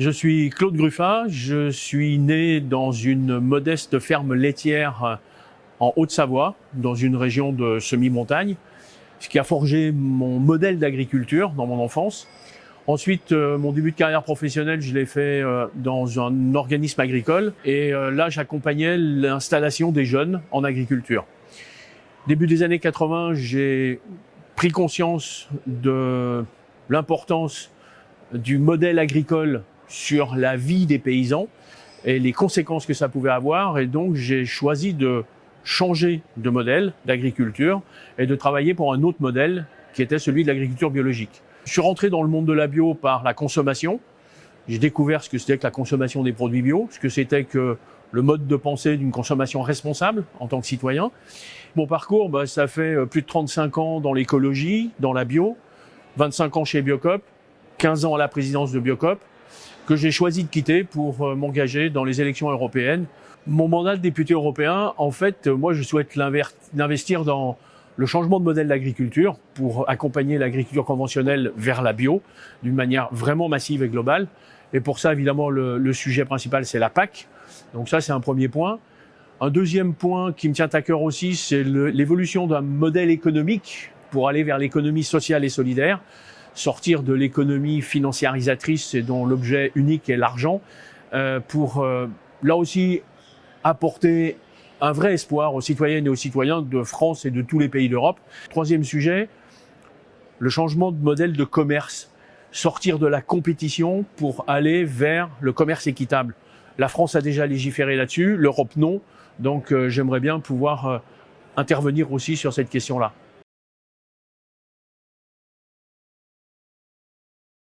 Je suis Claude Gruffat, je suis né dans une modeste ferme laitière en Haute-Savoie, dans une région de semi-montagne, ce qui a forgé mon modèle d'agriculture dans mon enfance. Ensuite, euh, mon début de carrière professionnelle, je l'ai fait euh, dans un organisme agricole et euh, là, j'accompagnais l'installation des jeunes en agriculture. Début des années 80, j'ai pris conscience de l'importance du modèle agricole sur la vie des paysans et les conséquences que ça pouvait avoir. Et donc, j'ai choisi de changer de modèle d'agriculture et de travailler pour un autre modèle qui était celui de l'agriculture biologique. Je suis rentré dans le monde de la bio par la consommation. J'ai découvert ce que c'était que la consommation des produits bio, ce que c'était que le mode de pensée d'une consommation responsable en tant que citoyen. Mon parcours, bah, ça fait euh, plus de 35 ans dans l'écologie, dans la bio, 25 ans chez Biocop, 15 ans à la présidence de Biocop, que j'ai choisi de quitter pour euh, m'engager dans les élections européennes. Mon mandat de député européen, en fait, euh, moi, je souhaite l'investir dans le changement de modèle d'agriculture pour accompagner l'agriculture conventionnelle vers la bio d'une manière vraiment massive et globale. Et pour ça, évidemment, le, le sujet principal, c'est la PAC. Donc ça, c'est un premier point. Un deuxième point qui me tient à cœur aussi, c'est l'évolution d'un modèle économique pour aller vers l'économie sociale et solidaire, sortir de l'économie financiarisatrice et dont l'objet unique est l'argent, euh, pour euh, là aussi apporter un vrai espoir aux citoyennes et aux citoyens de France et de tous les pays d'Europe. Troisième sujet, le changement de modèle de commerce, sortir de la compétition pour aller vers le commerce équitable. La France a déjà légiféré là-dessus, l'Europe non, donc euh, j'aimerais bien pouvoir euh, intervenir aussi sur cette question-là.